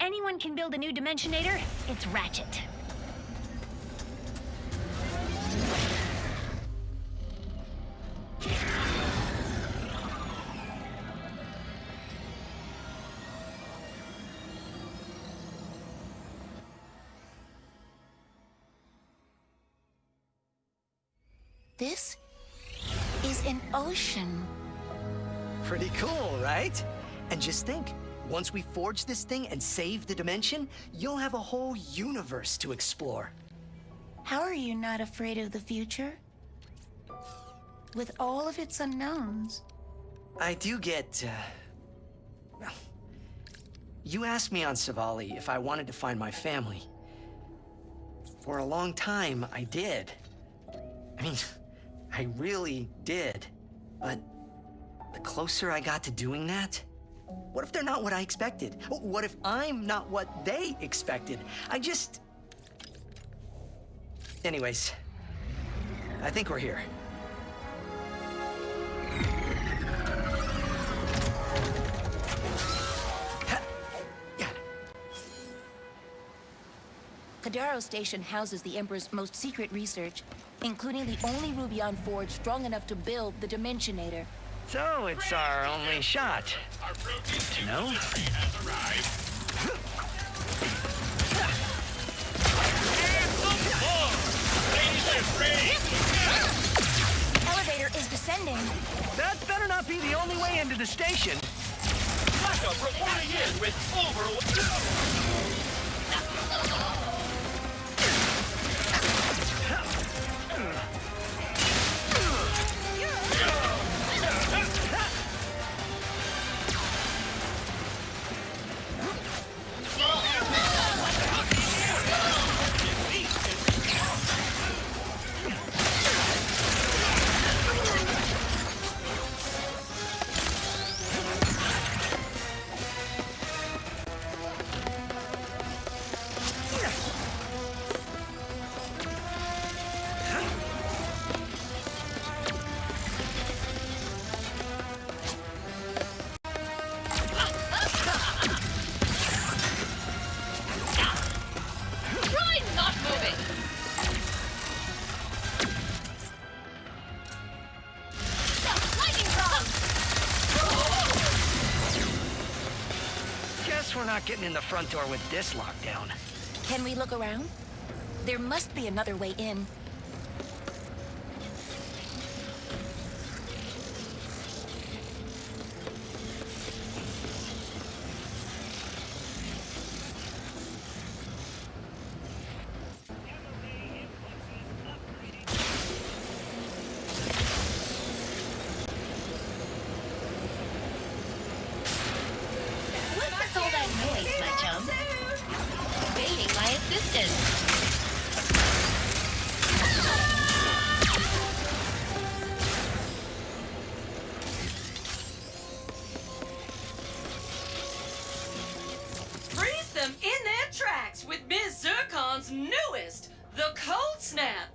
anyone can build a new Dimensionator, it's Ratchet. Once we forge this thing and save the dimension, you'll have a whole universe to explore. How are you not afraid of the future? With all of its unknowns. I do get, uh... You asked me on Savali if I wanted to find my family. For a long time, I did. I mean, I really did. But the closer I got to doing that, what if they're not what I expected? What if I'm not what they expected? I just... Anyways, I think we're here. Kedaro Station houses the Emperor's most secret research, including the only Rubion forge strong enough to build the Dimensionator. So it's our only shot. No? Elevator is descending. That better not be the only way into the station. Backup reporting in with over... door with this lockdown. Can we look around? There must be another way in. The Cold Snap.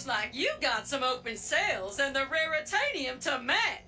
Looks like you got some open sales and the raritanium to match.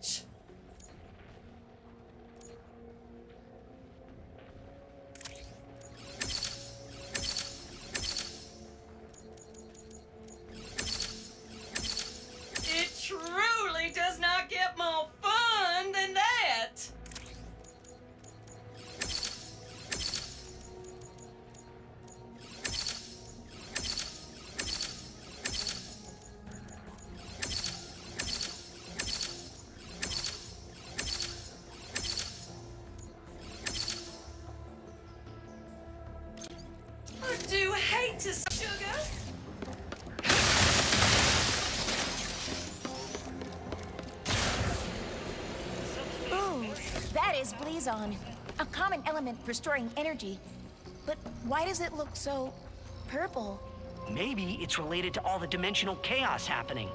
A common element for storing energy. But why does it look so purple? Maybe it's related to all the dimensional chaos happening.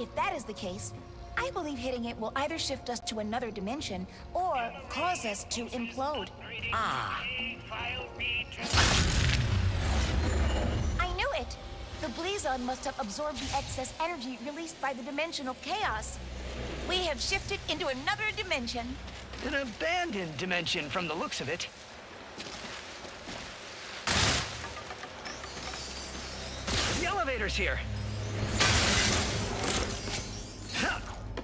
If that is the case, I believe hitting it will either shift us to another dimension or cause us to implode. Ah, I knew it! The Blizon must have absorbed the excess energy released by the dimensional chaos. We have shifted into another dimension. An abandoned dimension from the looks of it. The elevator's here.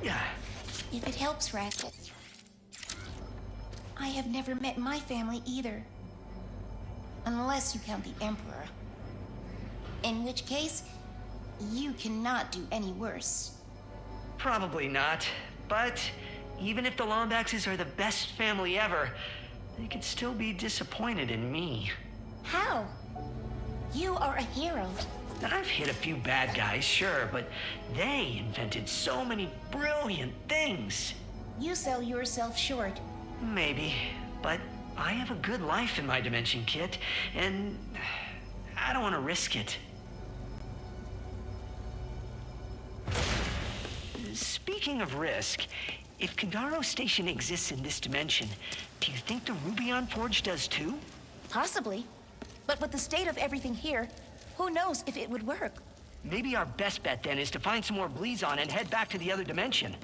Yeah. If it helps, Ratchet. I have never met my family either. Unless you count the Emperor. In which case, you cannot do any worse. Probably not. But even if the Lombaxes are the best family ever, they could still be disappointed in me. How? You are a hero. I've hit a few bad guys, sure, but they invented so many brilliant things. You sell yourself short. Maybe, but I have a good life in my dimension, Kit, and I don't want to risk it. Speaking of risk, if Kedaro Station exists in this dimension, do you think the Rubion Forge does too? Possibly. But with the state of everything here, who knows if it would work? Maybe our best bet then is to find some more Blizon and head back to the other dimension.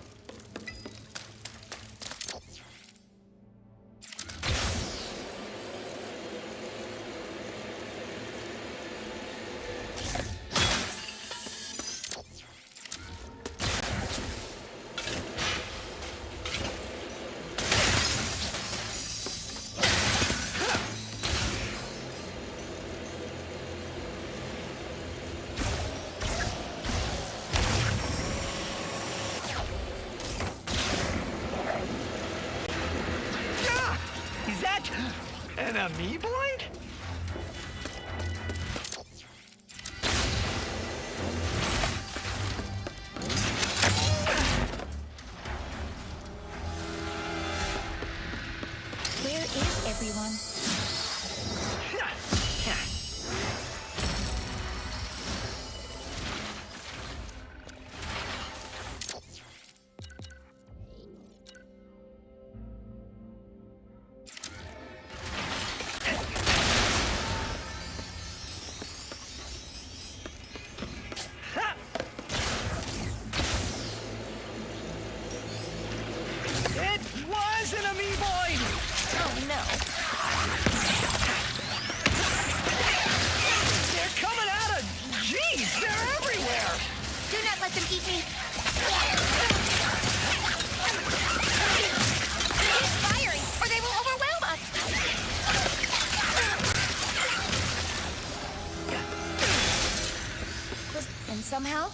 Somehow,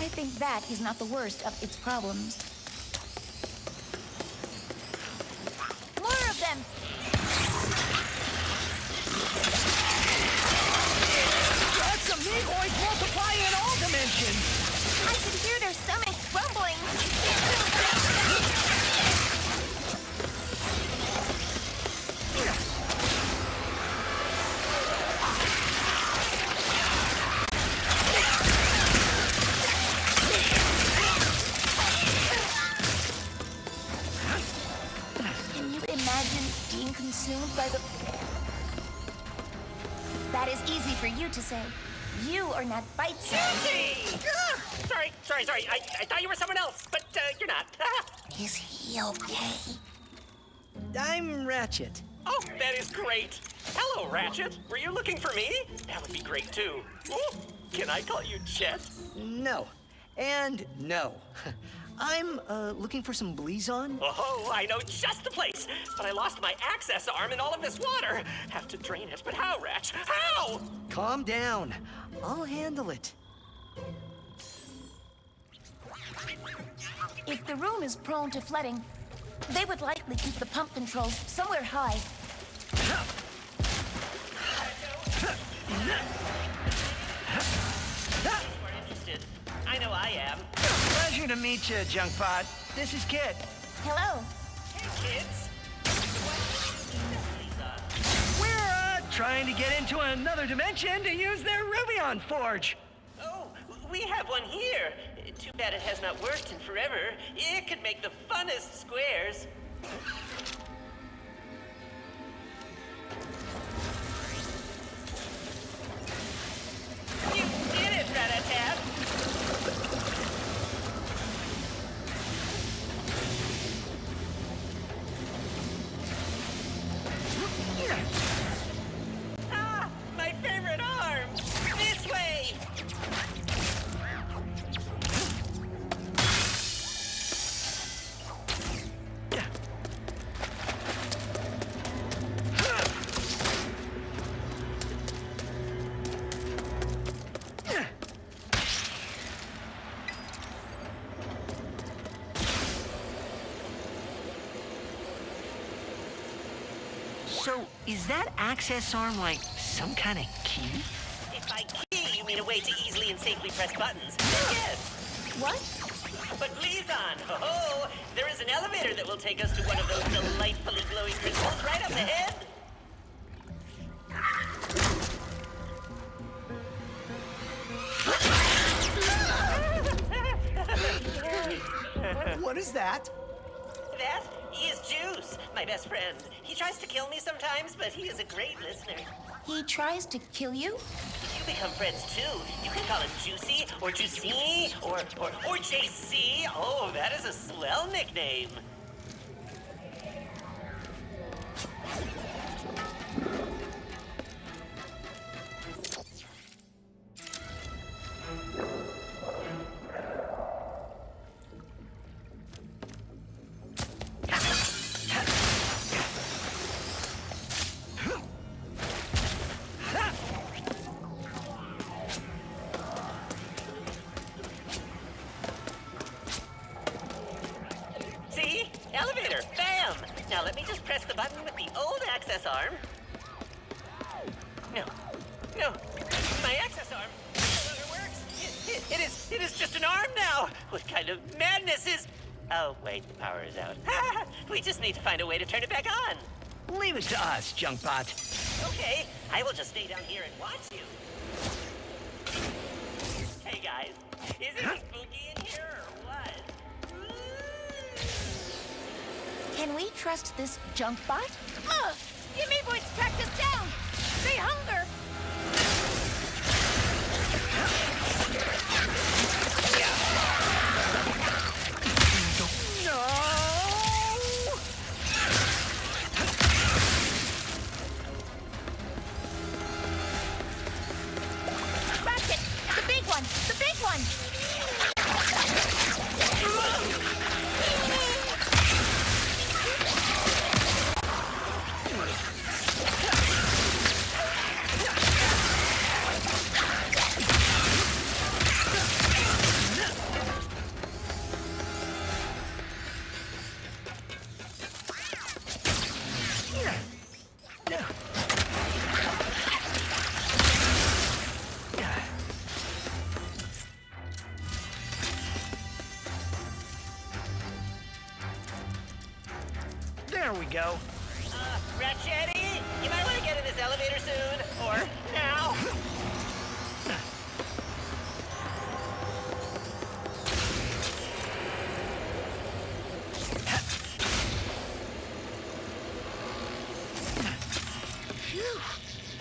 I think that is not the worst of its problems. That would be great, too. Ooh, can I call you Chet? No. And no. I'm uh, looking for some Blizon. Oh, I know just the place. But I lost my access arm in all of this water. Have to drain it, but how, Ratch? How? Calm down. I'll handle it. If the room is prone to flooding, they would likely keep the pump controls somewhere high. I know I am. Pleasure to meet you, Junkbot. This is Kit. Hello. Hey, kids. We're, uh, trying to get into another dimension to use their Rubion Forge. Oh, we have one here. Too bad it has not worked in forever. It could make the funnest squares. Access arm like some kind of key? If by key you mean a way to easily and safely press buttons, then yes. What? But Blizon, oh, there is an elevator that will take us to one of those delightfully glowing crystals right up ahead. He tries to kill you? You become friends too, you can call him Juicy or Juicy or or or JC. Oh, that is a swell nickname. Just need to find a way to turn it back on. Leave it to us, Junkbot. Okay, I will just stay down here and watch you. Hey guys, is it spooky in here or what? Can we trust this junk There we go. Uh, you might want to get in this elevator soon, or now.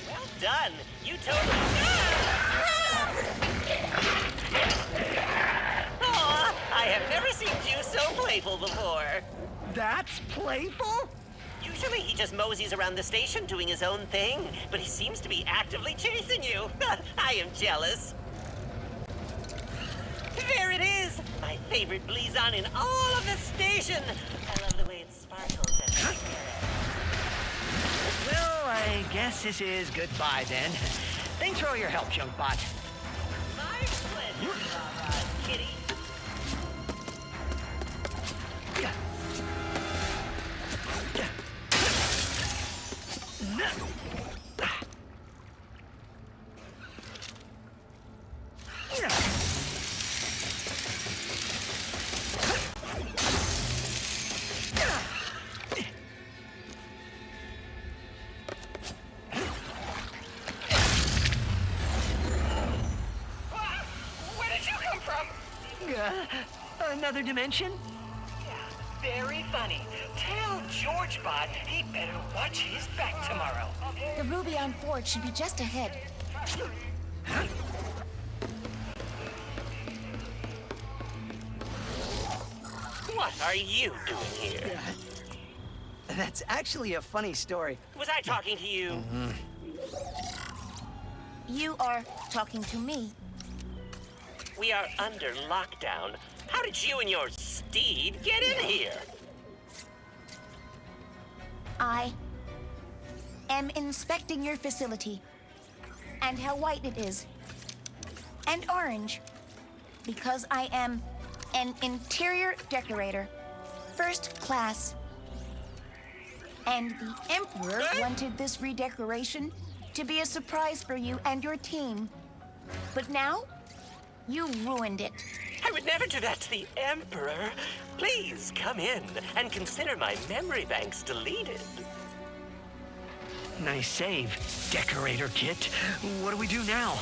Well done. You totally. I have never seen you so playful before. That's playful? Usually he just moseys around the station doing his own thing, but he seems to be actively chasing you. I am jealous. There it is! My favorite Blizon in all of the station! I love the way it sparkles and Well, I guess this is goodbye then. Thanks for all your help, Junkbot. Another dimension? Very funny. Tell George Bot he better watch his back tomorrow. The Rubion Forge should be just ahead. What are you doing here? That's actually a funny story. Was I talking to you? You are talking to me. We are under lockdown. How did you and your steed get in here? I am inspecting your facility and how white it is and orange because I am an interior decorator, first class. And the Emperor wanted this redecoration to be a surprise for you and your team. But now, you ruined it. I would never do that to the Emperor. Please come in and consider my memory banks deleted. Nice save, Decorator Kit. What do we do now?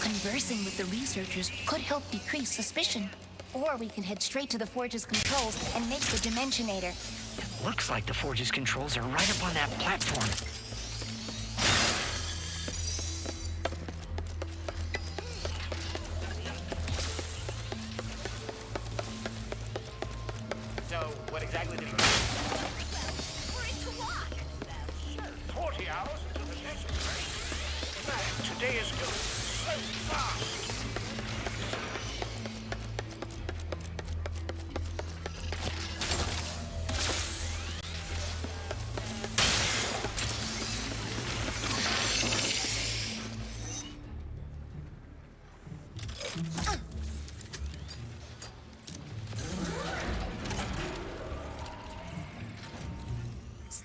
Conversing with the researchers could help decrease suspicion. Or we can head straight to the Forge's controls and make the Dimensionator. It Looks like the Forge's controls are right up on that platform.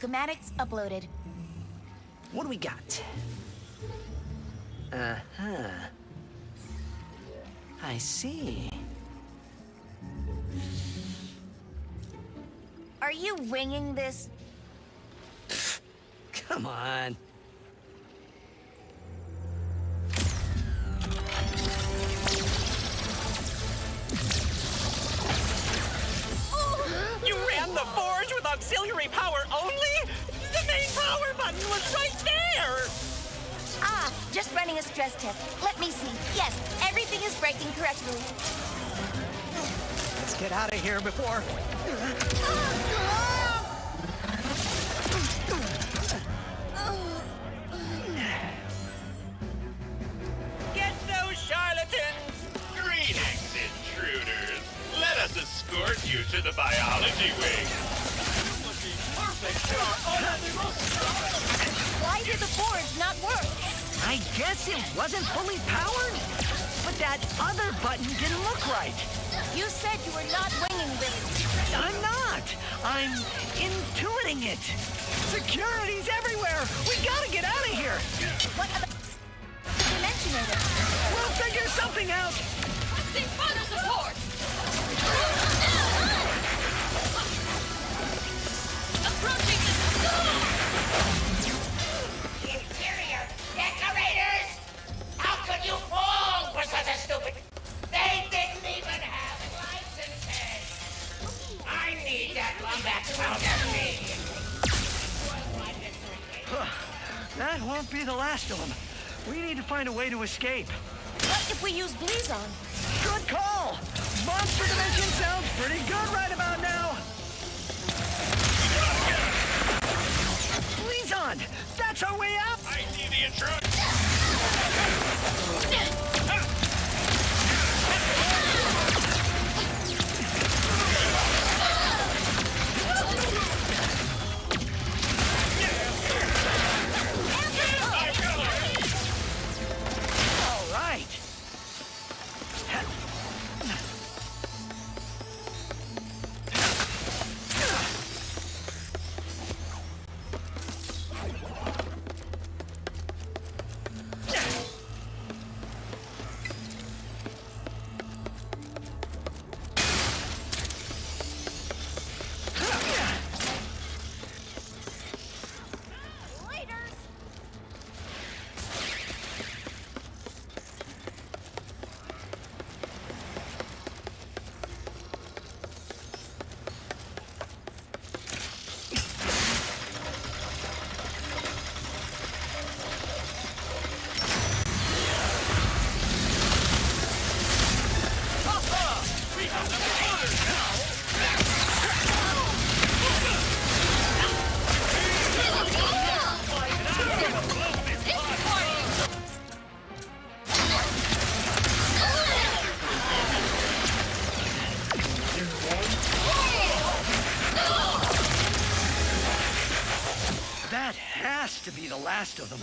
Schematics uploaded. What do we got? Uh-huh. I see. Are you winging this? Come on. Stress test. Let me see. Yes, everything is breaking correctly. Let's get out of here before... Get those charlatans! Greetings, intruders. Let us escort you to the biology wing. Why did the Forge not work? I guess it wasn't fully powered? But that other button didn't look right. You said you were not winging this. I'm not. I'm intuiting it. Security's everywhere. We gotta get out of here. What about the Dimensionator? We'll figure something out. Requesting further support! Approaching the... that one back out of me! That won't be the last of them. We need to find a way to escape. What if we use Blizon? Good call. Monster Dimension sounds pretty good right about now. Blizon, that's our way out. I see the intruder. Has to be the last of them.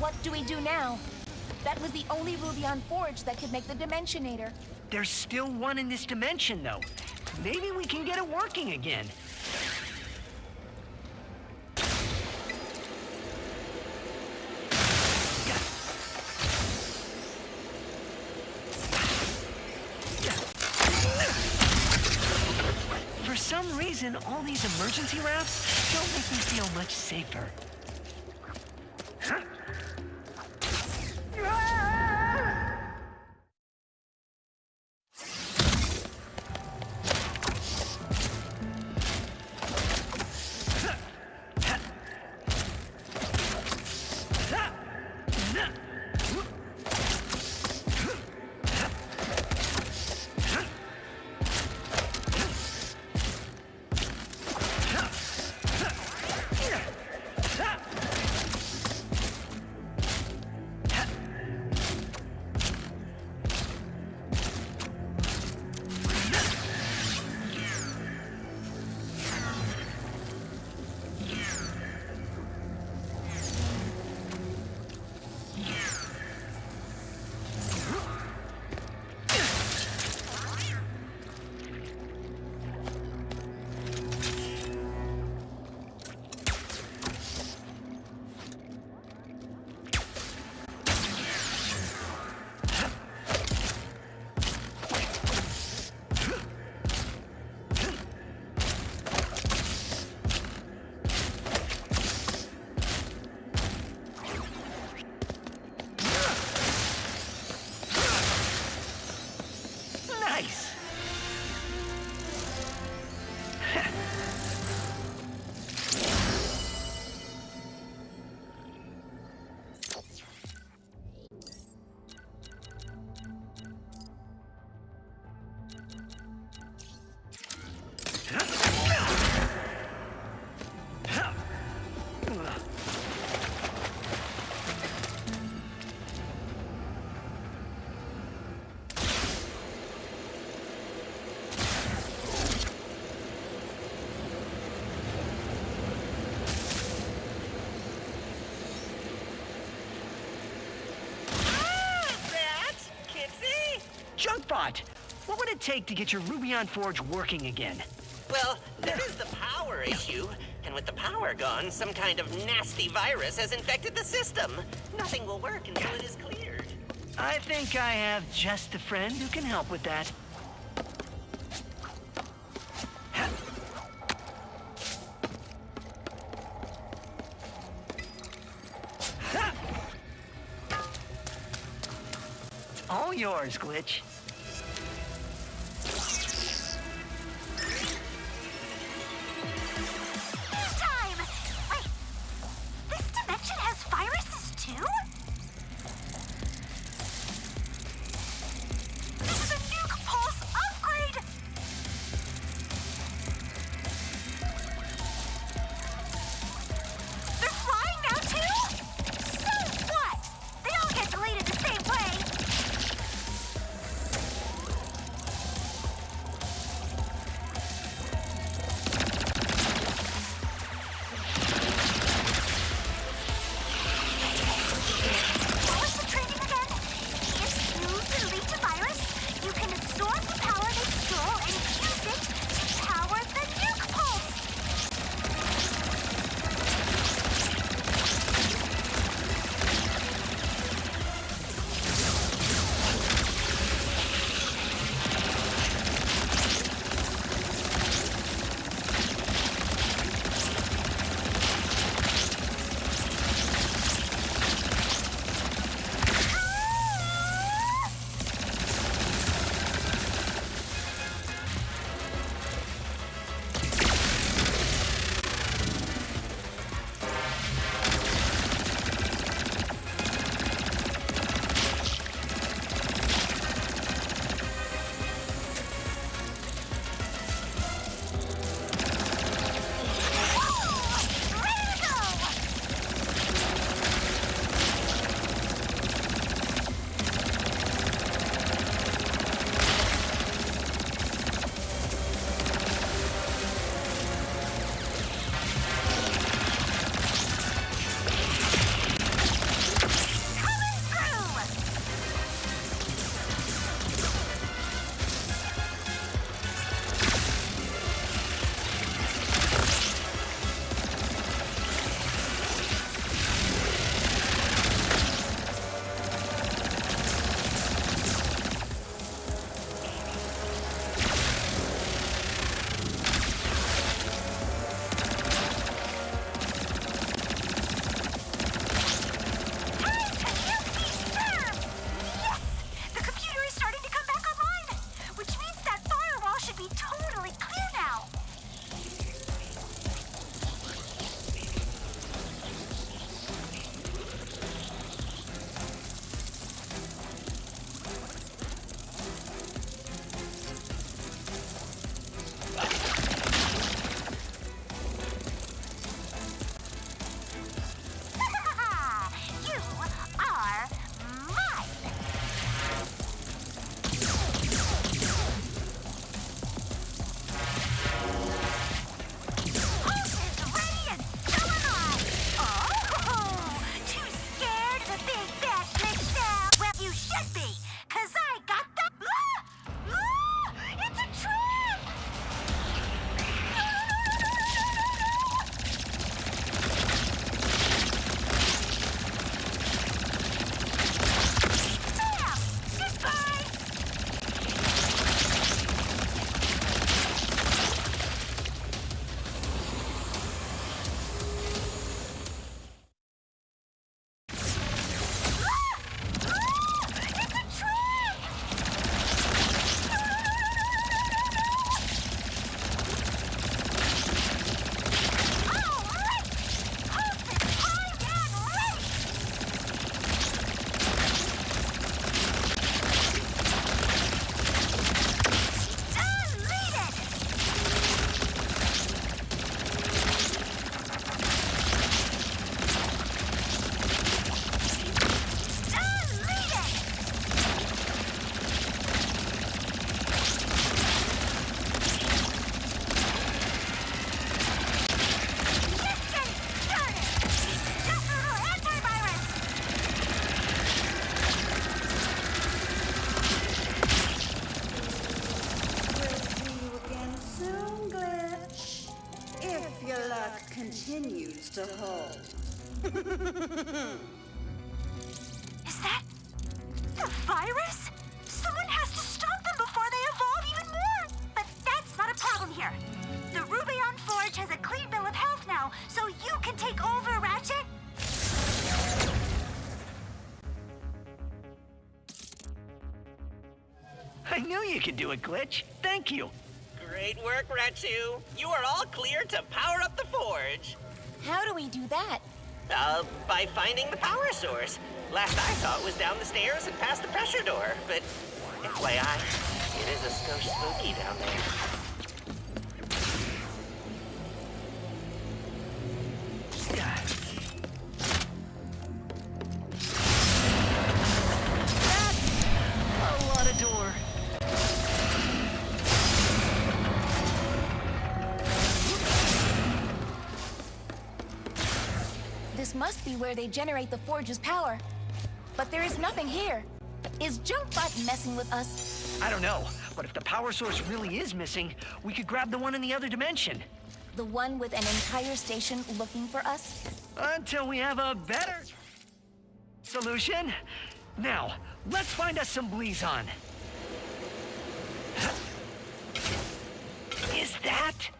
What do we do now? That was the only Rubion Forge that could make the Dimensionator. There's still one in this dimension, though. Maybe we can get it working again. These emergency wraps don't make me feel much safer. Take to get your Rubion Forge working again? Well, there is the power issue. And with the power gone, some kind of nasty virus has infected the system. Nothing will work until it is cleared. I think I have just the friend who can help with that. You could do it, Glitch. Thank you. Great work, Ratu. You are all clear to power up the forge. How do we do that? Uh, by finding the power source. Last I saw it was down the stairs and past the pressure door, but FYI, it is a skosh spooky down there. This must be where they generate the forge's power. But there is nothing here. Is Junkbot messing with us? I don't know, but if the power source really is missing, we could grab the one in the other dimension. The one with an entire station looking for us? Until we have a better solution. Now, let's find us some Blizon. Is that?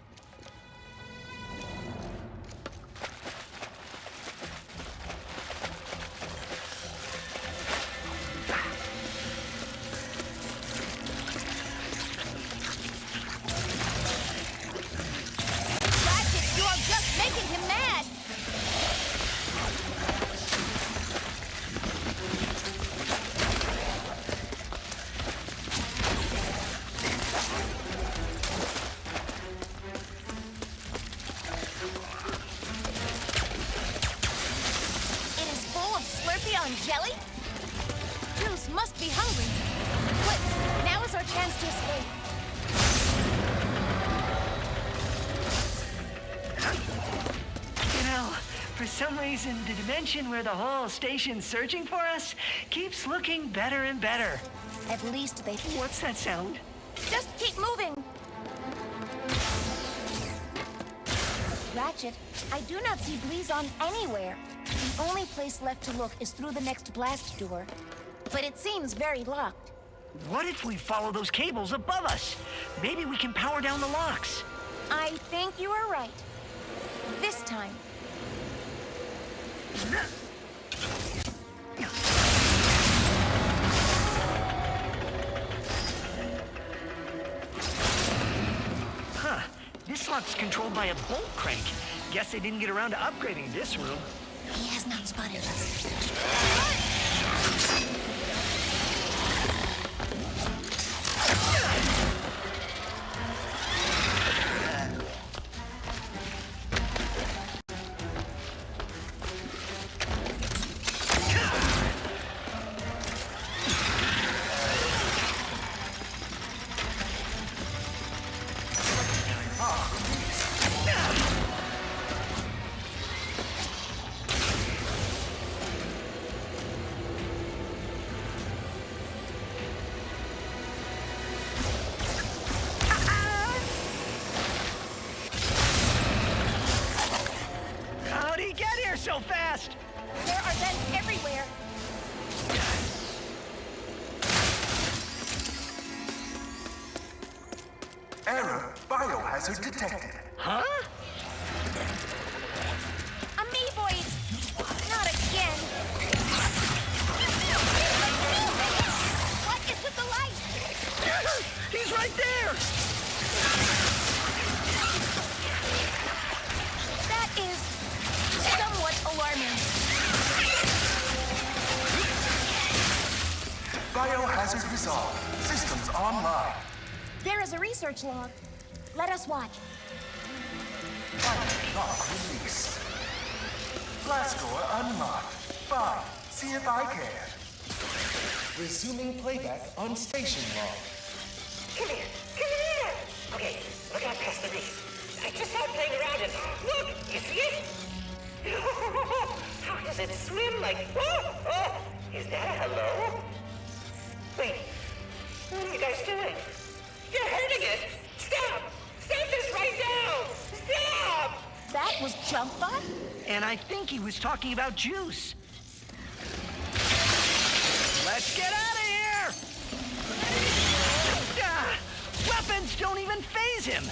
The dimension where the whole station's searching for us keeps looking better and better. At least they... What's that sound? Just keep moving! Ratchet, I do not see Blizon anywhere. The only place left to look is through the next blast door. But it seems very locked. What if we follow those cables above us? Maybe we can power down the locks. I think you are right. This time. Huh. This lock's controlled by a bolt crank. Guess they didn't get around to upgrading this room. He has not spotted us. Research log. Let us watch. Lock released. Blast door unlocked. Fine. See if I can. Resuming playback on station log. Come here, come here! Okay, look out past the reef. I just saw it playing around and look, you see it? How does it swim like? Oh, oh, is that a hello? Wait, what are you guys doing? You're hurting it! Stop! Stop this right now! Stop! That was Junkbot? And I think he was talking about juice. Let's get out of here! Ah, weapons don't even phase him!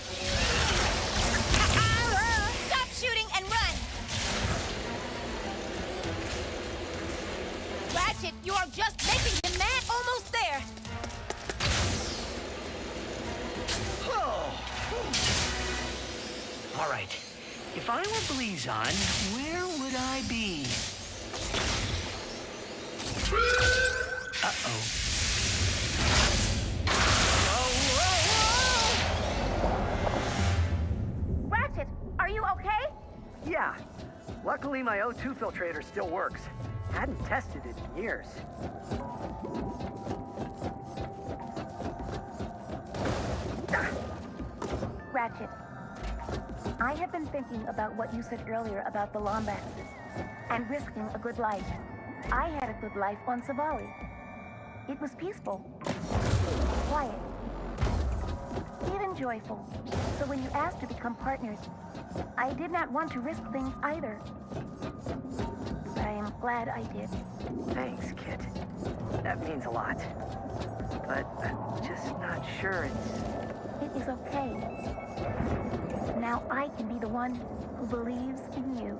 Stop shooting and run! Ratchet, you are just making All right. If I were Blizon, where would I be? Uh-oh. Ratchet, are you okay? Yeah. Luckily, my O2 filtrator still works. Hadn't tested it in years. Ratchet, I have been thinking about what you said earlier about the Lombaxes and risking a good life. I had a good life on Savali. It was peaceful, quiet, even joyful. So when you asked to become partners, I did not want to risk things either. But I am glad I did. Thanks, Kit. That means a lot. But I'm just not sure it's... It is okay. Now I can be the one who believes in you.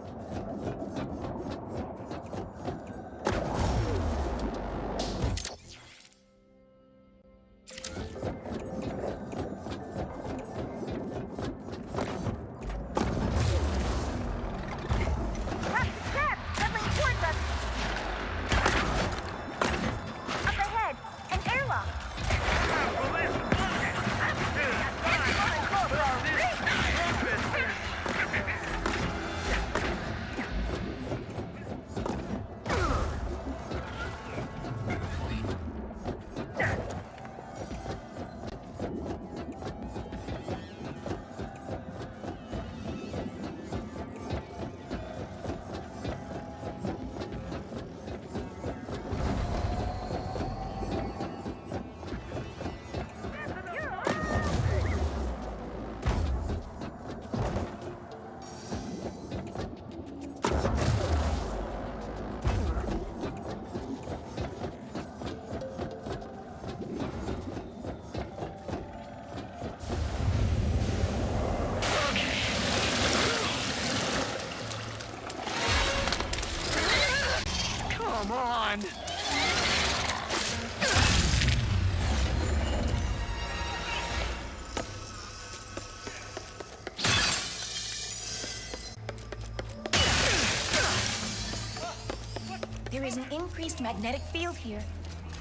There is an increased magnetic field here.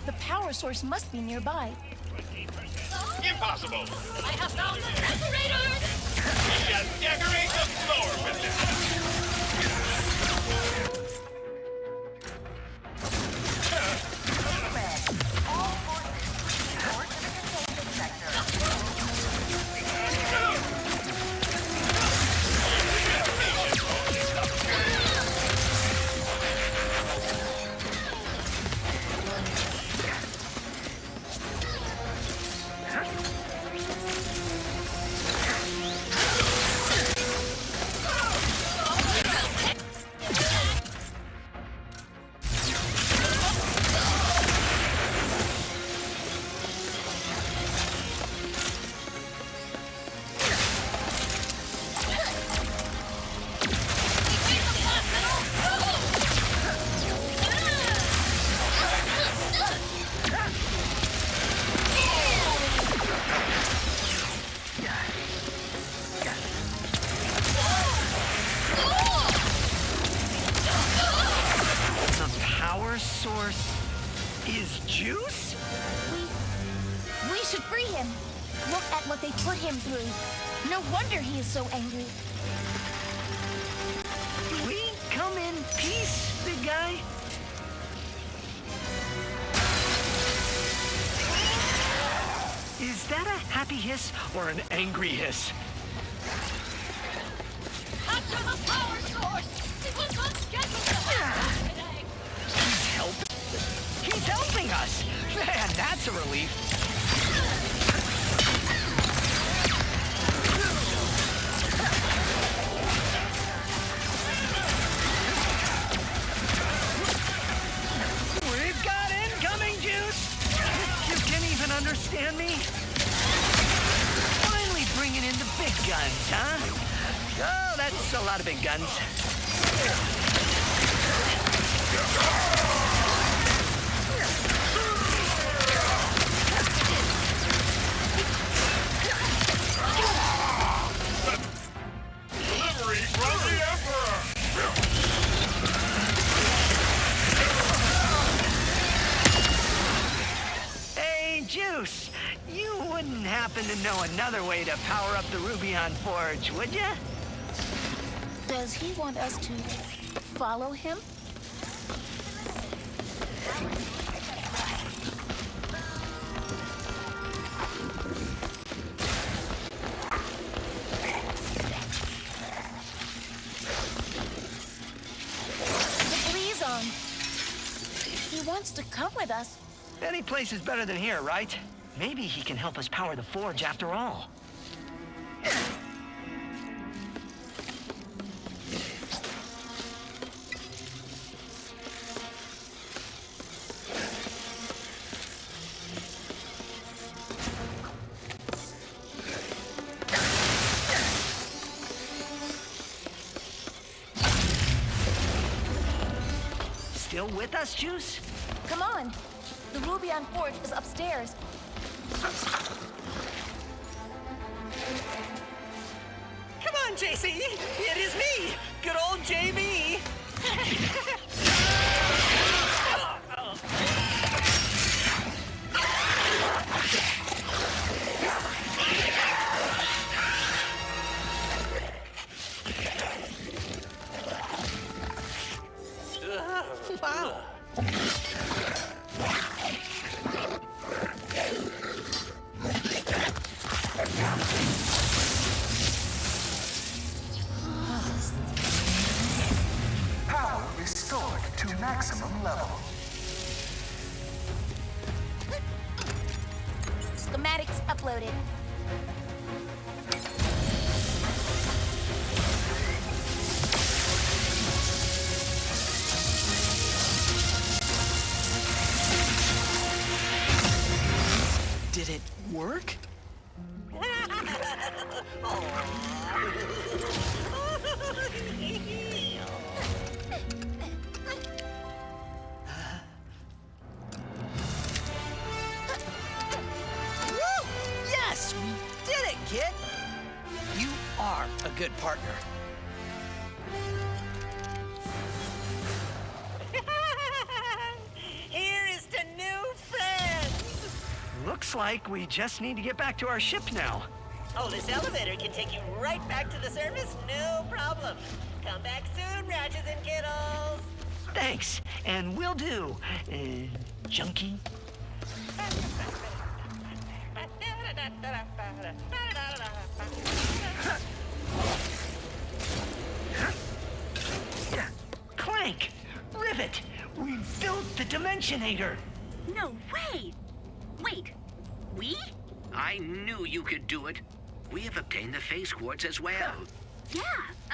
The power source must be nearby. Impossible! I have found the decorators! Just decorate the floor with them! Angry? After the power source! It was not scheduled to happen today! He's helping. He's helping us. Man, that's a relief. Happen to know another way to power up the Rubion Forge, would you? He want us to follow him? Um, wants to come with us. Any place is better than here, right? Maybe he can help us power the forge after all. Come on, JC! It is me! Good old JB! like we just need to get back to our ship now. Oh, this elevator can take you right back to the surface, no problem. Come back soon, Ratchets and Kittles! Thanks, and we'll do. Uh, junkie? Clank! Rivet! We built the Dimensionator! No way! Wait, we? I knew you could do it. We have obtained the phase quartz as well. Yeah,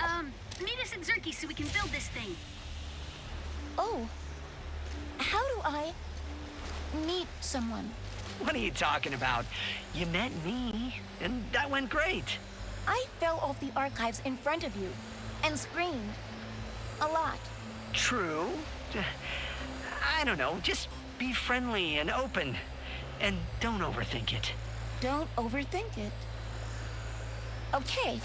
um, meet us at Zurkie so we can build this thing. Oh. How do I meet someone? What are you talking about? You met me, and that went great. I fell off the archives in front of you and screamed. A lot. True. I don't know, just be friendly and open. And don't overthink it. Don't overthink it. Okay.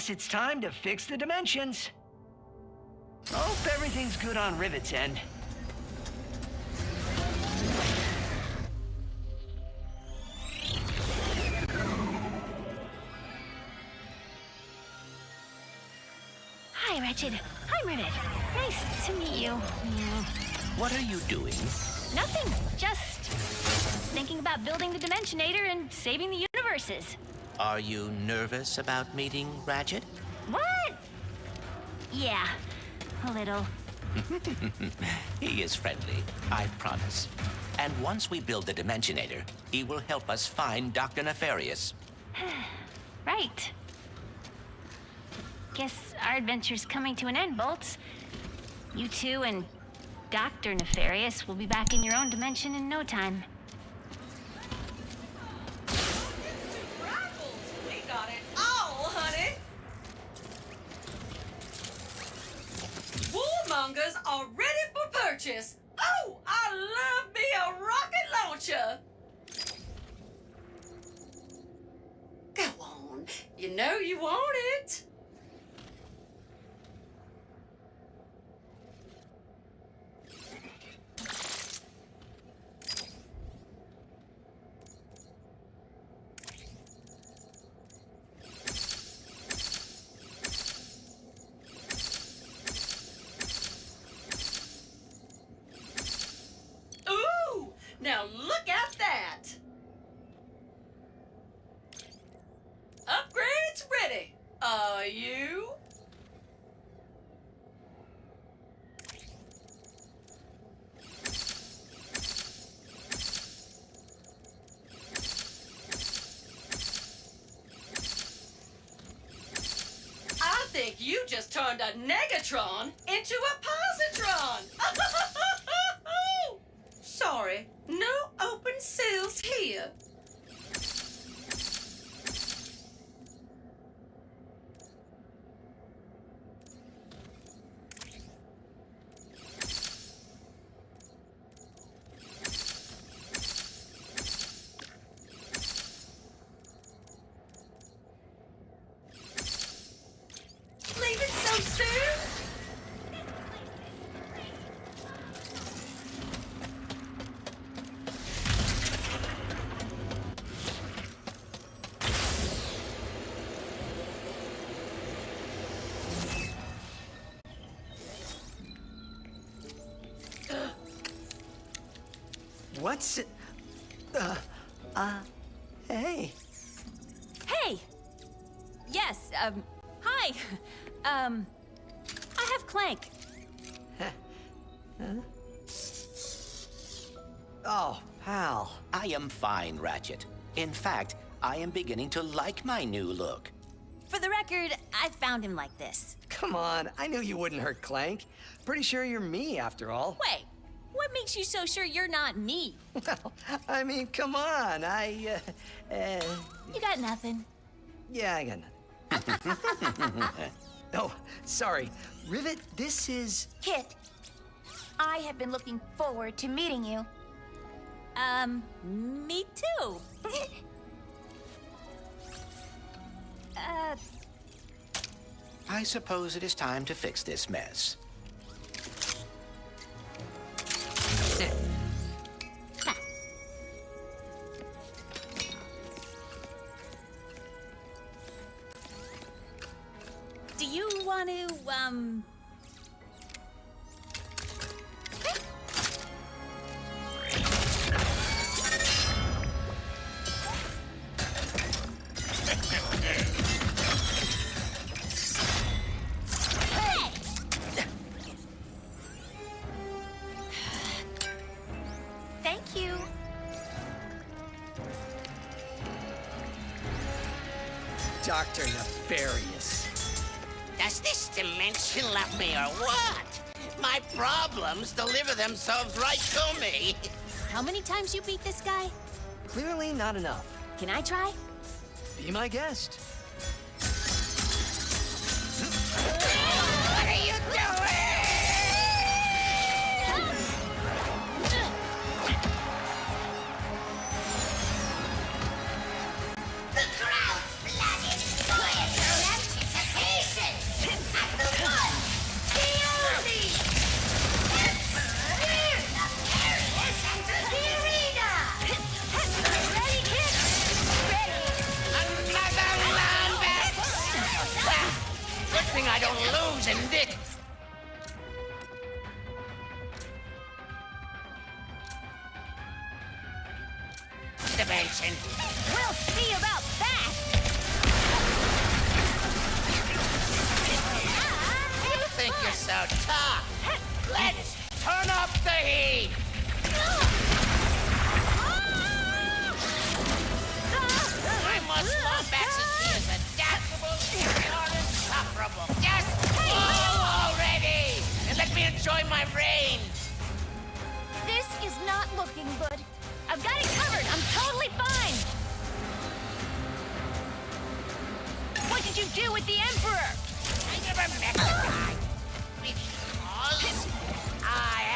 guess it's time to fix the dimensions. Hope everything's good on Rivet's end. Hi, Ratchet. Hi, Rivet. Nice to meet you. What are you doing? Nothing. Just thinking about building the Dimensionator and saving the universes. Are you nervous about meeting Ratchet? What? Yeah, a little. he is friendly, I promise. And once we build the Dimensionator, he will help us find Dr. Nefarious. right. Guess our adventure's coming to an end, Bolts. You two and Dr. Nefarious will be back in your own dimension in no time. Rifles! We got it all, honey! Warmongers are ready for purchase! Oh, I love me a rocket launcher! Go on, you know you want it. Ooh! Now look at that! Upgrades ready. Are you? I think you just turned a negatron into a positron. Sorry, no open sales here. What's it? Uh, uh, hey. Hey! Yes, um, hi. Um, I have Clank. huh? Oh, pal. I am fine, Ratchet. In fact, I am beginning to like my new look. For the record, I found him like this. Come on, I knew you wouldn't hurt Clank. Pretty sure you're me, after all. Wait, what makes you so sure you're not me? Well, I mean, come on, I, uh, uh, You got nothing. yeah, I got nothing. oh, sorry. Rivet, this is... Kit, I have been looking forward to meeting you. Um, me too. uh, I suppose it is time to fix this mess. Not enough. Can I try? Be my guest. So tough? Let's turn up the heat. My muscle Lombax is as adaptable and insufferable. Just fall already and let me enjoy my reign. This is not looking good. I've got it covered. I'm totally fine. What did you do with the Emperor? I never met the guy. I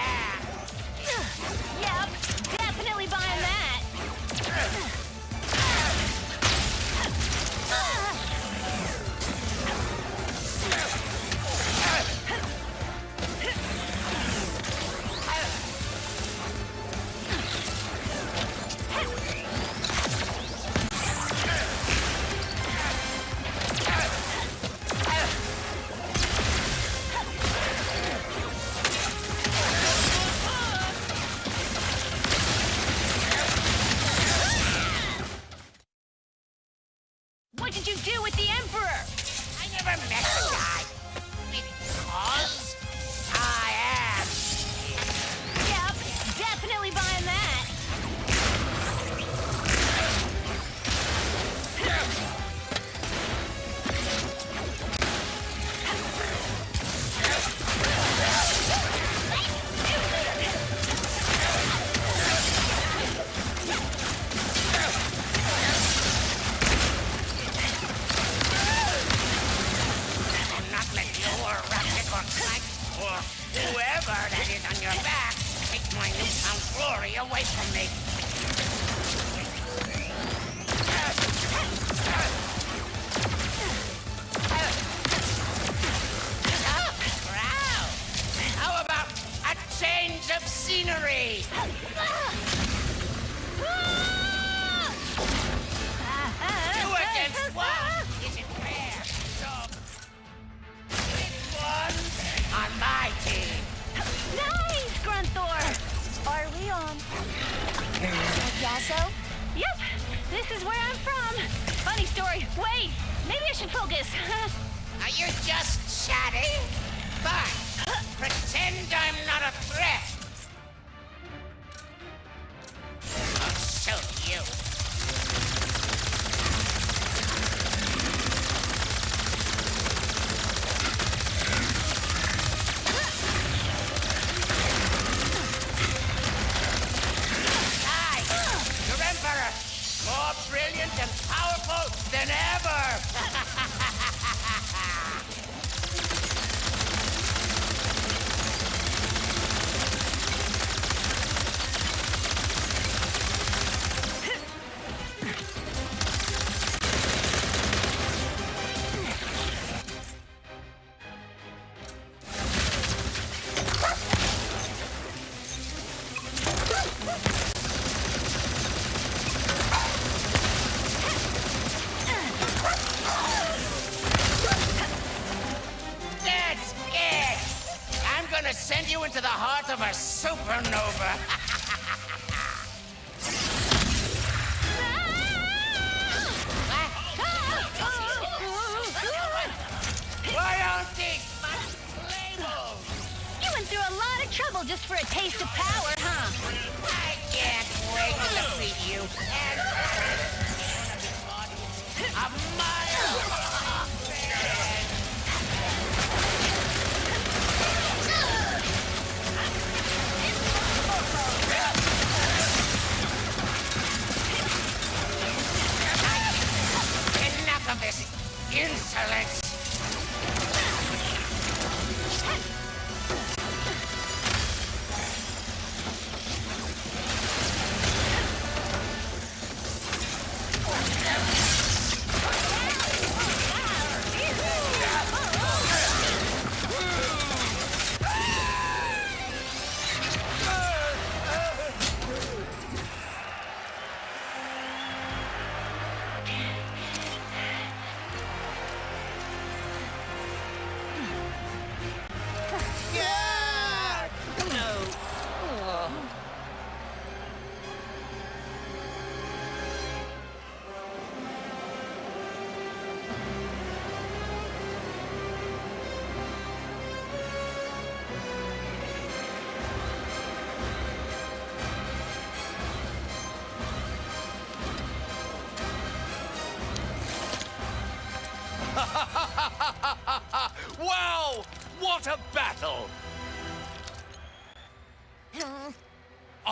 away from me. Gonna send you into the heart of a supernova. Why aren't these labels? you went through a lot of trouble just for a taste of power, huh? I can't wait to defeat you and a mile insolence!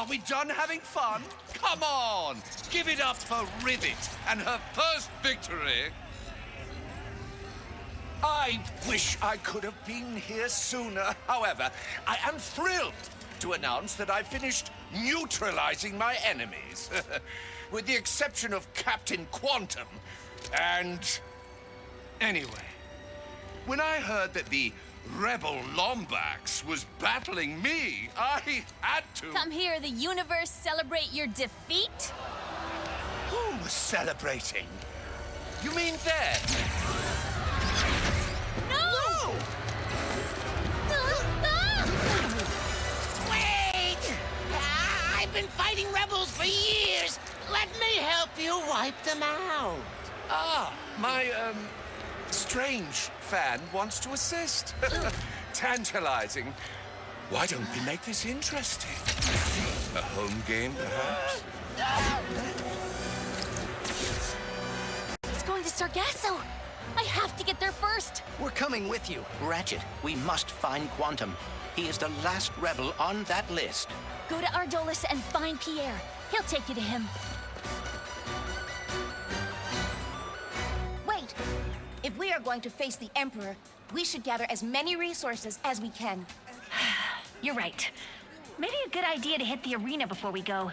Are we done having fun? Come on! Give it up for Rivet and her first victory! I wish I could have been here sooner. However, I am thrilled to announce that I finished neutralizing my enemies. With the exception of Captain Quantum and... Anyway, when I heard that the rebel Lombax was battling me, I had to... Come here, the universe celebrate your defeat? Who was celebrating? You mean them? No! No! Wait! I've been fighting rebels for years. Let me help you wipe them out. Ah, my, um, strange fan wants to assist. Tantalizing. Why don't we make this interesting? A home game, perhaps? It's going to Sargasso! I have to get there first! We're coming with you. Ratchet, we must find Quantum. He is the last rebel on that list. Go to Ardolis and find Pierre. He'll take you to him. Wait! If we are going to face the Emperor, we should gather as many resources as we can. You're right. Maybe a good idea to hit the arena before we go.